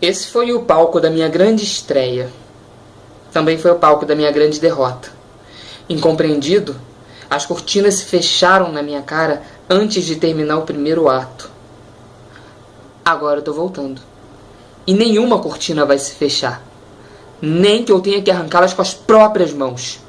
Esse foi o palco da minha grande estreia. Também foi o palco da minha grande derrota. Incompreendido, as cortinas se fecharam na minha cara antes de terminar o primeiro ato. Agora eu tô voltando. E nenhuma cortina vai se fechar. Nem que eu tenha que arrancá-las com as próprias mãos.